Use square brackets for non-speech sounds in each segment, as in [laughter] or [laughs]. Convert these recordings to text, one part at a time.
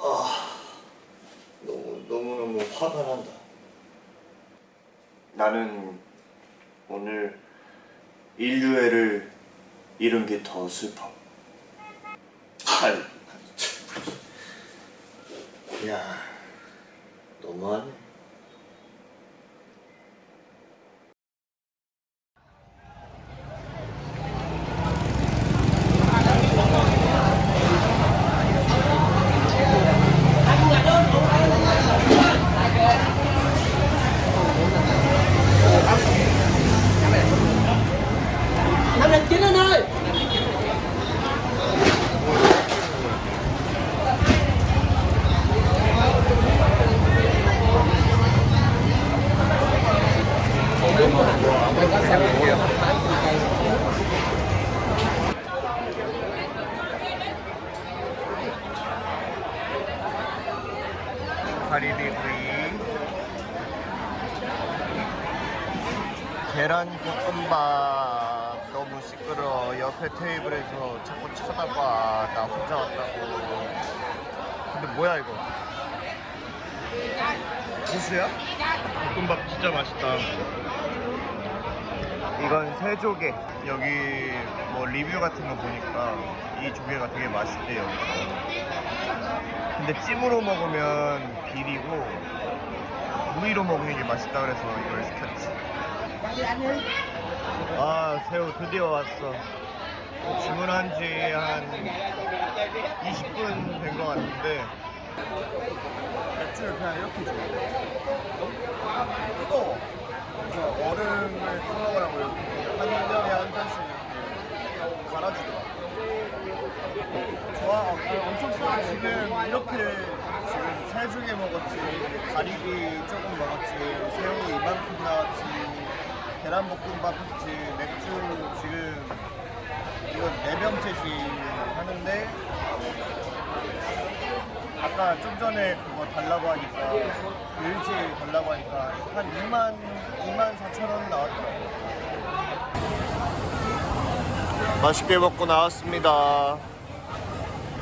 아, 너무 너무 너무 화가 난다. 나는 오늘 인류애를 잃은 게 더 슬퍼. 참. 야, 너무하네. 가리비 구이 계란 볶음밥. 너무 시끄러 옆에 테이블에서 자꾸 쳐다봐. 나 혼자 왔다고. 근데 뭐야 이거? 고수야? 볶음밥 진짜 맛있다 이건 새 조개. 여기 뭐 리뷰 같은 거 보니까 이 조개가 되게 맛있대 여기서 근데 찜으로 먹으면 비리고 무위로 먹는 게 맛있다 그래서 이걸 시켰지. 아 새우 드디어 왔어. 주문한 지 한 20분 된 것 같은데. 맥주를 그냥 이렇게 줘. 뜨거워. 그래서 얼음을 타먹으라고 이렇게 한 병에 한 잔씩 이렇게 갈아주더라. 좋아, 어, 엄청 좋아. 지금 이렇게 지금 세 조개 먹었지, 가리비 조금 먹었지, 새우 이만큼 나왔지, 계란볶음밥 했지, 맥주 지금 이거 네 병째씩 하는데 아까 좀 전에 그거 달라고 하니까 하니까 한 2만 2만 4천 원 나왔더라고. 맛있게 먹고 나왔습니다.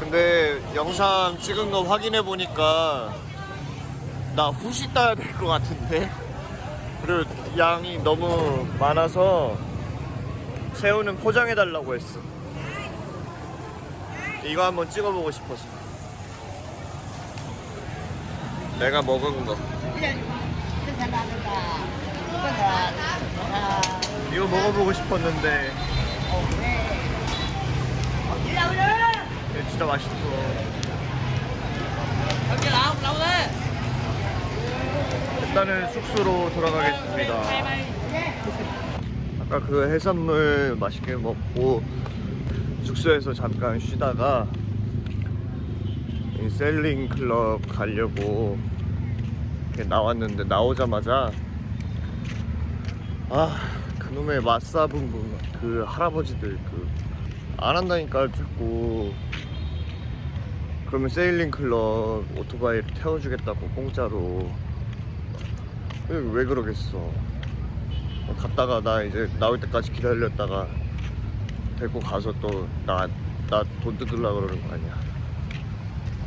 근데 영상 찍은 거 확인해 보니까 나 후시 따야 될 것 같은데? 그리고 양이 너무 많아서 새우는 포장해 달라고 했어. 이거 한번 찍어보고 싶어서. 내가 먹은 거 이거 먹어보고 싶었는데. 이거 진짜 맛있어. 일단은 숙소로 돌아가겠습니다. 아까 그 해산물 맛있게 먹고 숙소에서 잠깐 쉬다가 이 셀링 클럽 가려고 이렇게 나왔는데 나오자마자 아 그놈의 맛사분분 그 할아버지들 그 안 한다니까 자꾸 그러면 세일링 클럽 오토바이를 태워주겠다고 공짜로. 왜, 왜 그러겠어? 갔다가 나 이제 나올 때까지 기다렸다가 데리고 가서 또 나 나 돈 뜯으려 그러는 거 아니야.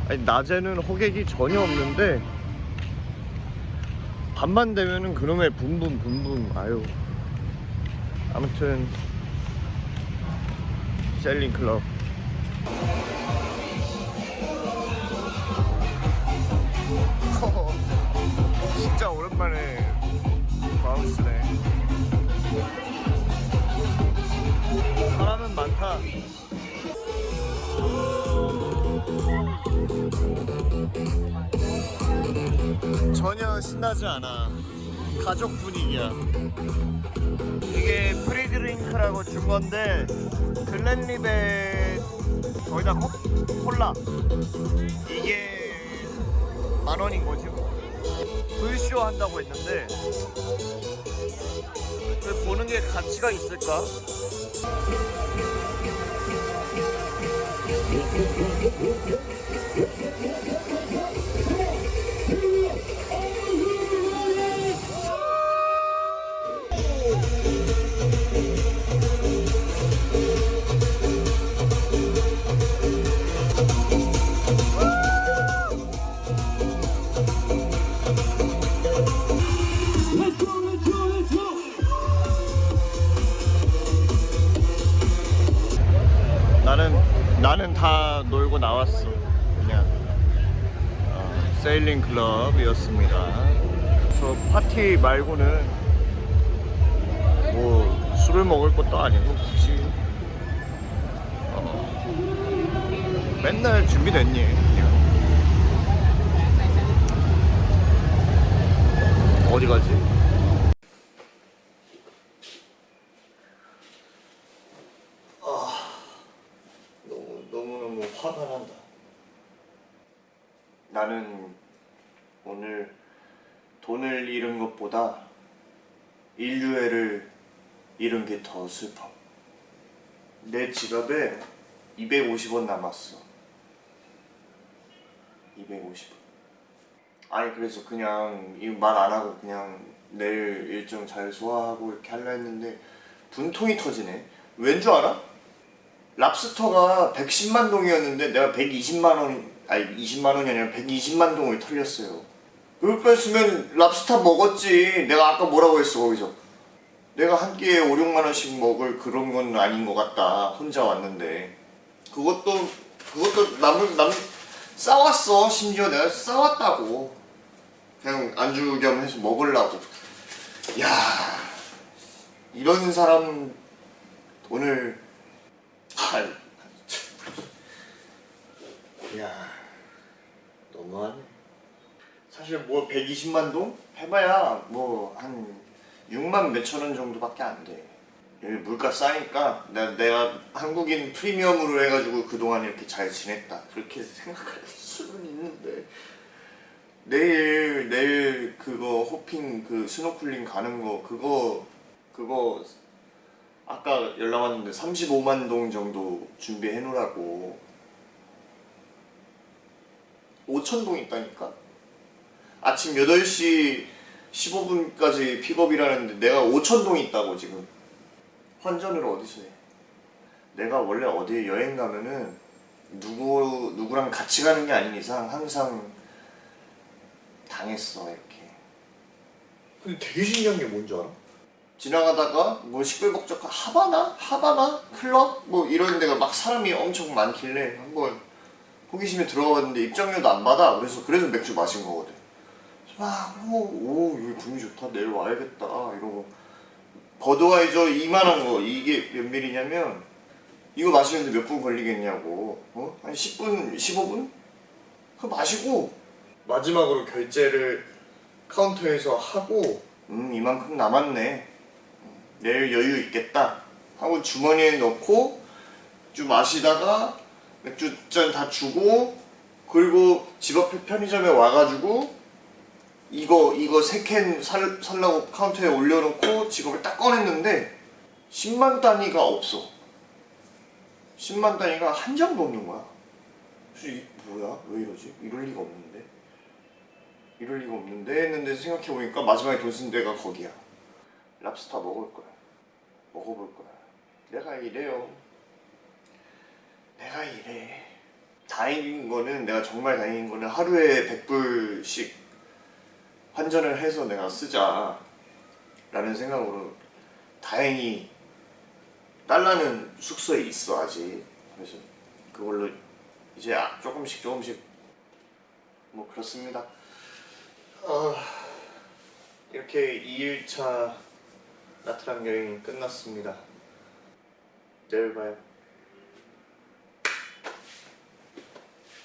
아니 낮에는 호객이 전혀 없는데 밤만 되면은 그놈의 붐붐 붐붐. 아유. 아무튼. 셀링 클럽. [laughs] 진짜 오랜만에 마우스네. 사람은 많다 전혀 신나지 않아. 가족 분위기야. 이게 free drink라고 준 건데 글렌리벳 거의 다 콜라. 이게 만 원인 거지 뭐. 불쇼 한다고 했는데 그 보는 게 가치가 있을까? 나왔어. 그냥 어, 세일링 클럽이었습니다. 저 파티 말고는 뭐 술을 먹을 것도 아니고 굳이 어, 맨날 준비됐니? 그냥. 어디 가지? 너무 너무 너무 화가 난다. 나는 오늘 돈을 잃은 것보다 인류애를 잃은 게 더 슬퍼. 내 지갑에 250원 남았어. 250원. 아니 그래서 그냥 이 말 안 하고 그냥 내일 일정 잘 소화하고 이렇게 하려 했는데 분통이 터지네. 왠 줄 알아? 랍스터가 110만 동이었는데 내가 120만 원 아니 20만 원이 아니라 120만 동을 털렸어요. 거였으면 랍스터 먹었지. 내가 아까 뭐라고 했어 거기서. 내가 한 끼에 5, 6만 원씩 먹을 그런 건 아닌 것 같다. 혼자 왔는데. 그것도 그것도 남을 남 싸왔어. 심지어 내가 싸왔다고. 그냥 안주 겸 해서 먹으려고. 야 이런 사람 오늘 아, 야, 너무하네. 사실 뭐 120만 동 해봐야 뭐 한 6만 몇천 원 정도밖에 안 돼. 여기 물가 싸니까 내가, 내가 한국인 프리미엄으로 해가지고 그동안 이렇게 잘 지냈다. 그렇게 [laughs] 생각할 수는 있는데 내일 내일 그거 hopping 그 스노클링 가는 거 그거 그거 아까 연락 왔는데 35만 동 정도 준비해 놓으라고 5천 동 있다니까 아침 8시 15분까지 픽업이라는데 내가 5천 동 있다고 지금 환전을 어디서 해 내가 원래 어디에 여행 가면은 누구 누구랑 같이 가는 게 아닌 이상 항상 당했어 이렇게 근데 되게 신기한 게 뭔지 알아? 지나가다가 뭐 시끌벅적 하바나? 하바나? 클럽? 뭐 이런 데가 막 사람이 엄청 많길래 한번 호기심에 들어가 봤는데 입장료도 안 받아 그래서 그래서 맥주 마신 거거든 막오 여기 분위기 좋다. 내일 와야겠다. 이러고 버드와이저 이만한 거. 이게 몇 밀이냐면 이거 마시는데 몇 분 걸리겠냐고. 어? 한 10분 15분? 그거 마시고 마지막으로 결제를 카운터에서 하고 음 이만큼 남았네. 내일 여유 있겠다. 하고 주머니에 넣고 좀 마시다가 맥주 잔 다 주고 그리고 집 앞에 편의점에 와가지고 이거 이거 세 캔 살라고 카운터에 올려놓고 지갑을 딱 꺼냈는데 10만 단위가 없어. 10만 단위가 한 장도 없는 거야. 뭐야? 왜 이러지? 이럴 리가 없는데. 이럴 리가 없는데 했는데 생각해보니까 마지막에 돈 쓴 데가 거기야. 랍스터 먹을 거야. 먹어볼 거야. 내가 이래요. 내가 이래. 다행인 거는 내가 정말 다행인 거는 하루에 100불씩 환전을 해서 내가 쓰자 라는 생각으로 다행히 달러는 숙소에 있어 아직. 그래서 그걸로 이제 아- 조금씩 조금씩 뭐 그렇습니다. 어, 이렇게 2일차 나트랑 여행이 끝났습니다. 내일 봐요